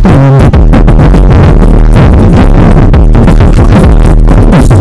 spending